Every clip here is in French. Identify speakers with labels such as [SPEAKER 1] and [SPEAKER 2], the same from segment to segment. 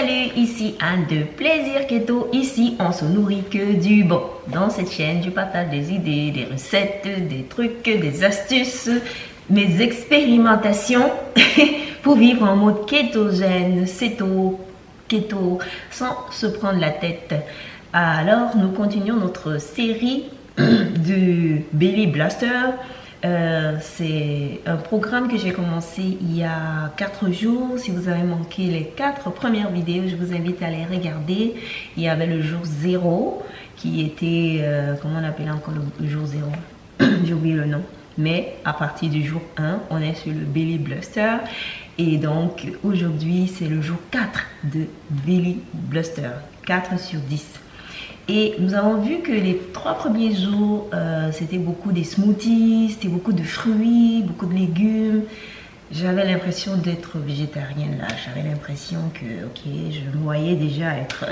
[SPEAKER 1] Salut, ici Anne de Plaisir Keto. Ici, on se nourrit que du bon. Dans cette chaîne, je partage des idées, des recettes, des trucs, des astuces, mes expérimentations pour vivre en mode kétogène, céto, keto, sans se prendre la tête. Alors, nous continuons notre série du Belly Blaster. Euh, c'est un programme que j'ai commencé il y a 4 jours. Si vous avez manqué les 4 premières vidéos, je vous invite à les regarder. Il y avait le jour 0 qui était, euh, comment on appelle encore le jour 0 J'ai oublié le nom. Mais à partir du jour 1, on est sur le Belly Bluster. Et donc aujourd'hui, c'est le jour 4 de Belly Bluster. 4 sur 10. Et nous avons vu que les trois premiers jours, euh, c'était beaucoup des smoothies, c'était beaucoup de fruits, beaucoup de légumes. J'avais l'impression d'être végétarienne là. J'avais l'impression que, ok, je me voyais déjà être...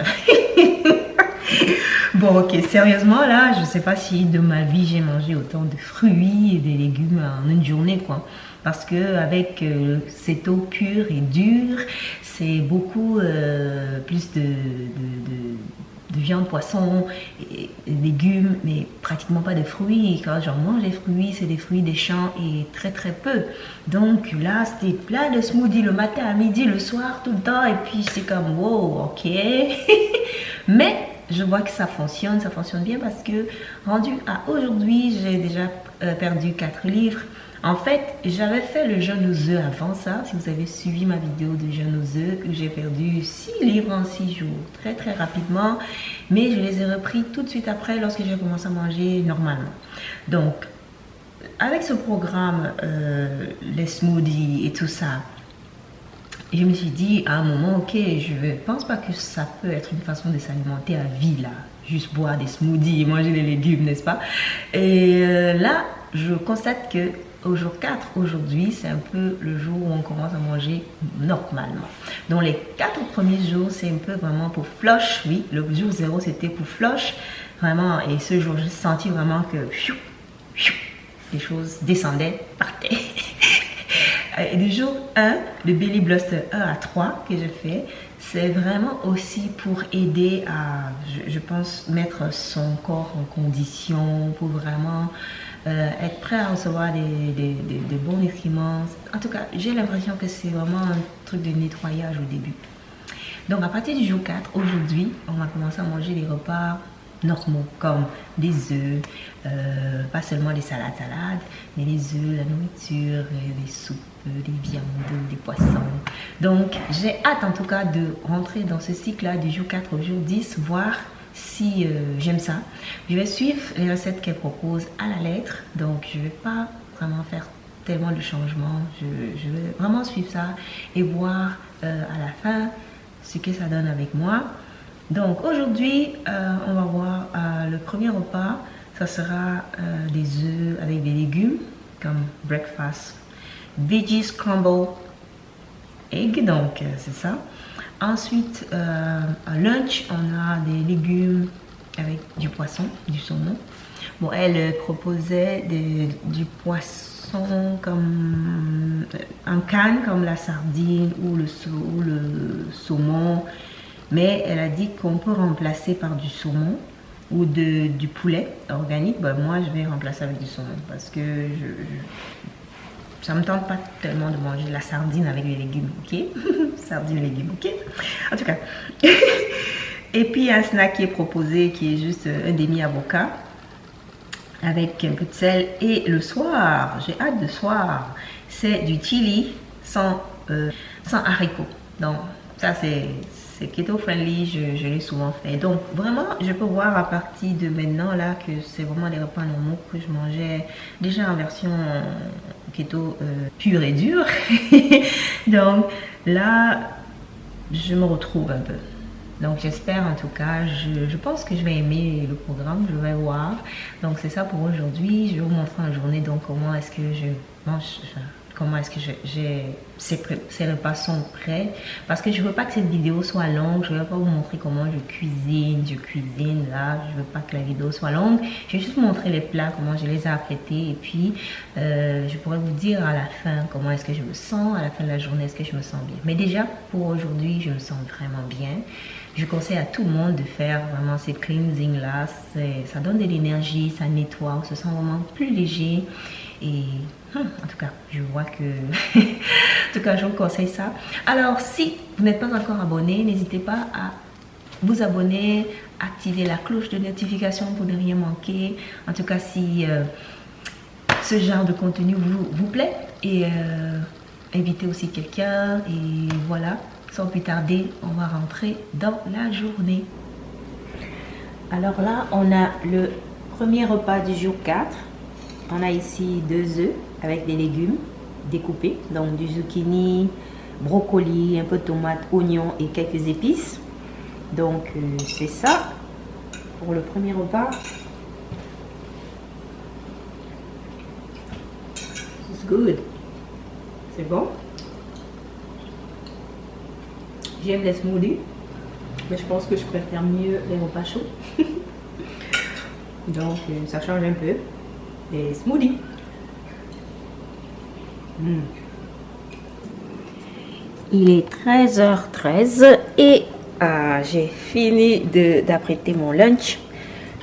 [SPEAKER 1] bon, ok, sérieusement là, je ne sais pas si de ma vie j'ai mangé autant de fruits et des légumes en une journée, quoi. Parce que avec euh, cette eau pure et dure, c'est beaucoup euh, plus de de viande, poisson, et, légumes, mais pratiquement pas de fruits. Quand j'en mange des fruits, c'est des fruits des champs et très très peu. Donc là, c'était plein de smoothies le matin, à midi, le soir, tout le temps. Et puis c'est comme, wow, ok. mais je vois que ça fonctionne, ça fonctionne bien parce que rendu à aujourd'hui, j'ai déjà euh, perdu 4 livres. En fait, j'avais fait le jeûne aux œufs avant ça. Si vous avez suivi ma vidéo de jeûne aux œufs, j'ai perdu 6 livres en 6 jours, très très rapidement. Mais je les ai repris tout de suite après lorsque j'ai commencé à manger normalement. Donc, avec ce programme, euh, les smoothies et tout ça, je me suis dit à un moment, ok, je ne pense pas que ça peut être une façon de s'alimenter à vie là. Juste boire des smoothies et manger des légumes, n'est-ce pas? Et euh, là, je constate que au jour 4, aujourd'hui, c'est un peu le jour où on commence à manger normalement. Donc les 4 premiers jours, c'est un peu vraiment pour flush. Oui, le jour 0, c'était pour flush. Vraiment, et ce jour, j'ai senti vraiment que les choses descendaient, partaient. et du jour 1, le Belly Bluster 1 à 3 que je fais, c'est vraiment aussi pour aider à, je, pense, mettre son corps en condition pour vraiment euh, être prêt à recevoir des, bons nutriments. En tout cas, j'ai l'impression que c'est vraiment un truc de nettoyage au début. Donc à partir du jour 4, aujourd'hui, on va commencer à manger des repas normaux comme des œufs, euh, pas seulement des salades salades, mais les œufs, la nourriture, les soupes, des viandes, des poissons. Donc j'ai hâte en tout cas de rentrer dans ce cycle-là du jour 4 au jour 10, voir si euh, j'aime ça. Je vais suivre les recettes qu'elle propose à la lettre, donc je vais pas vraiment faire tellement de changements. Je, vais vraiment suivre ça et voir euh, à la fin ce que ça donne avec moi. Donc aujourd'hui, euh, on va voir le premier repas. Ça sera des œufs avec des légumes comme breakfast. Veggie scramble egg, donc c'est ça. Ensuite, euh, à lunch, on a des légumes avec du poisson, du saumon. Bon, elle proposait du poisson comme euh, en canne, comme la sardine ou le, saumon. Mais elle a dit qu'on peut remplacer par du saumon ou du poulet organique. Ben, moi, je vais remplacer avec du saumon parce que je ça me tente pas tellement de manger la sardine avec les légumes, ok? Sardine légumes, ok? En tout cas. et puis un snack qui est proposé qui est juste un demi-avocat avec un peu de sel. Et le soir, j'ai hâte de soir, c'est du chili sans, euh, haricots. Donc ça c'est keto friendly, je, l'ai souvent fait. Donc vraiment, je peux voir à partir de maintenant là que c'est vraiment des repas normaux que je mangeais déjà en version keto euh, pure et dure. Donc là, je me retrouve un peu. Donc j'espère en tout cas, je, pense que je vais aimer le programme, je vais voir. Donc c'est ça pour aujourd'hui. Je vais vous montrer en journée donc comment est-ce que je mange, comment est-ce que j'ai ces, repas sont prêts. Parce que je veux pas que cette vidéo soit longue je vais pas vous montrer comment je cuisine je cuisine là je veux pas que la vidéo soit longue. Je vais juste vous montrer les plats comment je les ai apprêtés et puis euh, je pourrais vous dire à la fin comment est-ce que je me sens à la fin de la journée est-ce que je me sens bien. Mais déjà pour aujourd'hui je me sens vraiment bien. Je conseille à tout le monde de faire vraiment ces cleansing là ça donne de l'énergie ça nettoie on se sent vraiment plus léger et hum, en tout cas, je vois que... en tout cas, je vous conseille ça. Alors, si vous n'êtes pas encore abonné, n'hésitez pas à vous abonner, activer la cloche de notification pour ne rien manquer. En tout cas, si euh, ce genre de contenu vous, vous plaît. Et euh, invitez aussi quelqu'un. Et voilà, sans plus tarder, on va rentrer dans la journée. Alors là, on a le premier repas du jour 4 on a ici deux œufs avec des légumes découpés, donc du zucchini, brocoli, un peu de tomate, oignon et quelques épices. Donc euh, c'est ça pour le premier repas. C'est good. C'est bon? J'aime les smoothies, mais je pense que je préfère mieux les repas chauds. Donc euh, ça change un peu des smoothies. Hmm. Il est 13h13 et ah, j'ai fini d'apprêter mon lunch.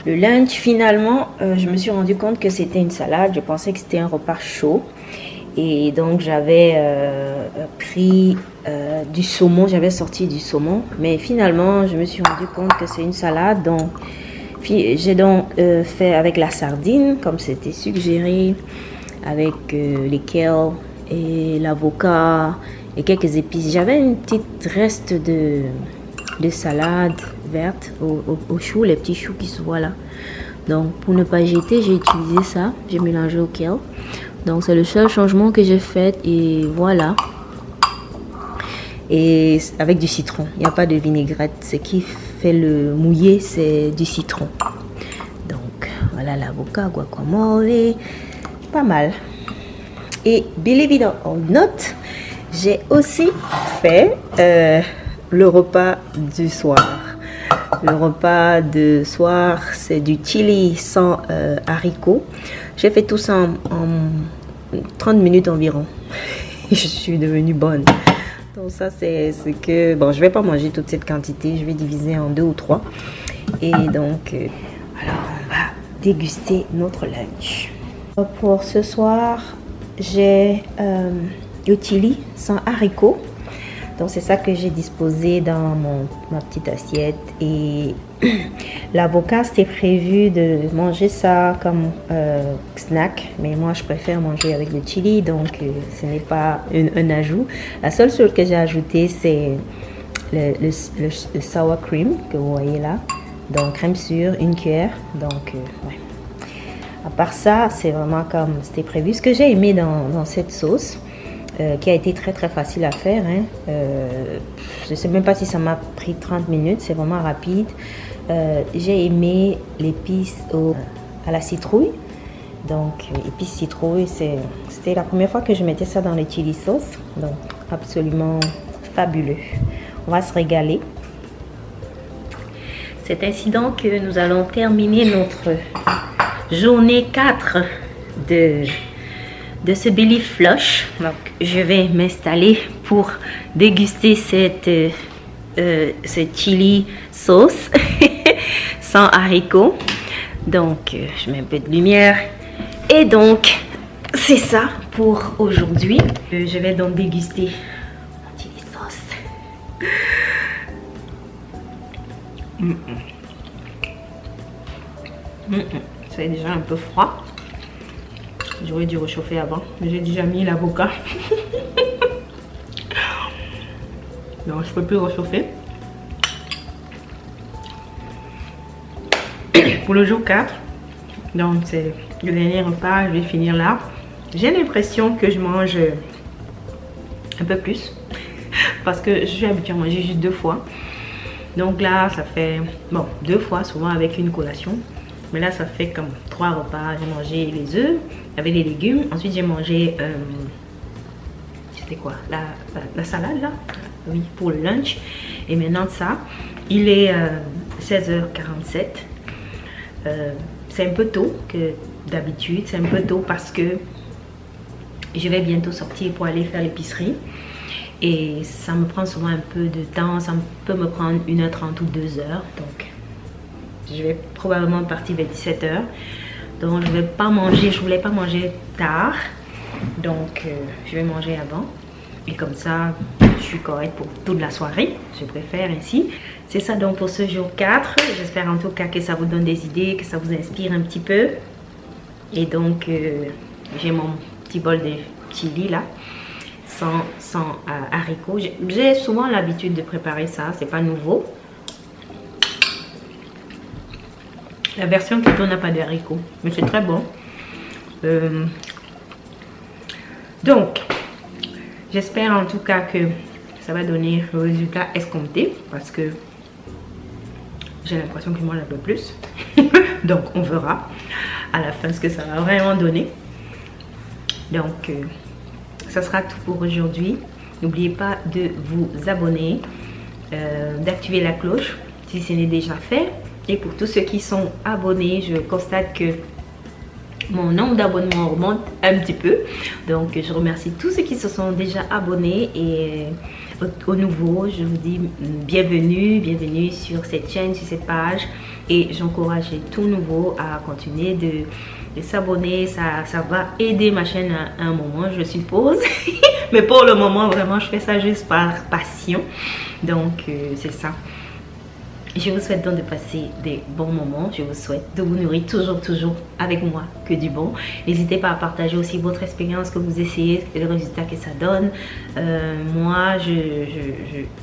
[SPEAKER 1] Le lunch, finalement, euh, je me suis rendu compte que c'était une salade. Je pensais que c'était un repas chaud. Et donc, j'avais euh, pris euh, du saumon. J'avais sorti du saumon. Mais finalement, je me suis rendu compte que c'est une salade. Donc, j'ai donc euh, fait avec la sardine, comme c'était suggéré, avec euh, les kale et l'avocat et quelques épices. J'avais une petite reste de, de salade verte au, au, chou, les petits choux qui se voient là. Donc, pour ne pas jeter, j'ai utilisé ça. J'ai mélangé au kale. Donc, c'est le seul changement que j'ai fait. Et voilà. Et avec du citron. Il n'y a pas de vinaigrette. Ce le mouillé, c'est du citron. Donc, voilà l'avocat, guacamole, pas mal. Et believe it or not, j'ai aussi fait euh, le repas du soir. Le repas de soir, c'est du chili sans euh, haricots. J'ai fait tout ça en, 30 minutes environ. Je suis devenue bonne. Ça, c'est ce que... Bon, je vais pas manger toute cette quantité. Je vais diviser en deux ou trois. Et donc, euh, alors, on va déguster notre lunch. Pour ce soir, j'ai euh, chili sans haricots. Donc c'est ça que j'ai disposé dans mon, ma petite assiette. Et l'avocat, c'était prévu de manger ça comme euh, snack. Mais moi, je préfère manger avec le chili. Donc euh, ce n'est pas un, ajout. La seule chose que j'ai ajouté, c'est le, sour cream que vous voyez là. Donc crème sûre, une cuillère. Donc euh, ouais. À part ça, c'est vraiment comme c'était prévu. Ce que j'ai aimé dans cette sauce, euh, qui a été très très facile à faire. Hein. Euh, je ne sais même pas si ça m'a pris 30 minutes, c'est vraiment rapide. Euh, j'ai aimé l'épice à la citrouille. Donc, épice citrouille, c'était la première fois que je mettais ça dans les chili sauce. Donc, absolument fabuleux. On va se régaler. C'est ainsi donc que nous allons terminer notre journée 4 de de ce belly flush. Donc, je vais m'installer pour déguster cette euh, euh, ce chili sauce sans haricots. Donc, euh, je mets un peu de lumière. Et donc, c'est ça pour aujourd'hui. je vais donc déguster mon chili sauce. Déjà un peu froid. J'aurais dû réchauffer avant. Mais j'ai déjà mis l'avocat. Donc je peux plus réchauffer. Pour le jour 4. Donc c'est le dernier repas. Je vais finir là. J'ai l'impression que je mange un peu plus. Parce que je suis habituée à manger juste deux fois. Donc là, ça fait, bon, deux fois, souvent avec une collation. Mais là, ça fait comme trois repas. J'ai mangé les œufs avec les légumes. Ensuite, j'ai mangé euh, c'était quoi? La, la, salade là? Oui, pour le lunch. Et maintenant ça, il est 16h47. Euh, c'est un peu tôt que d'habitude. C'est un peu tôt parce que je vais bientôt sortir pour aller faire l'épicerie. Et ça me prend souvent un peu de temps. Ça peut me prendre 1h30 ou 2h. Donc, je vais probablement partir vers 17h. Donc, je vais pas manger. Je voulais pas manger tard. Donc, euh, je vais manger avant. Et comme ça, je suis correcte pour toute la soirée. Je préfère ainsi. C'est ça donc pour ce jour 4. J'espère en tout cas que ça vous donne des idées, que ça vous inspire un petit peu. Et donc, euh, j'ai mon petit bol de chili là, sans, sans euh, haricots. J'ai souvent l'habitude de préparer ça, c'est pas nouveau. La version qui n'a pas de haricots, mais c'est très bon. Euh, donc, j'espère en tout cas que ça va donner le résultat escompté parce que j'ai l'impression qu'il mange un peu plus. Donc, on verra à la fin ce que ça va vraiment donner. Donc, euh, ça sera tout pour aujourd'hui. N'oubliez pas de vous abonner, euh, d'activer la cloche si ce n'est déjà fait. Et pour tous ceux qui sont abonnés, je constate que mon nombre d'abonnements remonte un petit peu. Donc, je remercie tous ceux qui se sont déjà abonnés et au, nouveau, je vous dis bienvenue, bienvenue sur cette chaîne, sur cette page et j'encourage tout nouveau à continuer de, s'abonner. Ça, ça va aider ma chaîne à, un moment, je suppose. Mais pour le moment, vraiment, je fais ça juste par passion. Donc, euh, c'est ça. Je vous souhaite donc de passer des bons moments. Je vous souhaite de vous nourrir toujours, toujours avec moi que du bon. N'hésitez pas à partager aussi votre expérience que vous essayez et le résultat que ça donne. Euh, moi,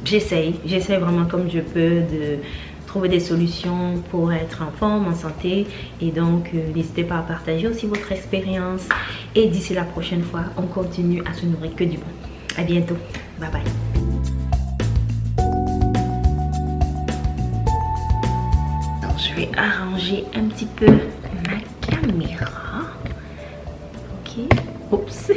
[SPEAKER 1] j'essaye. Je, J'essaye vraiment comme je peux de trouver des solutions pour être en forme, en santé. Et donc, euh, n'hésitez pas à partager aussi votre expérience. Et d'ici la prochaine fois, on continue à se nourrir que du bon. À bientôt. Bye bye. Arranger un petit peu ma caméra. Ok. Oups.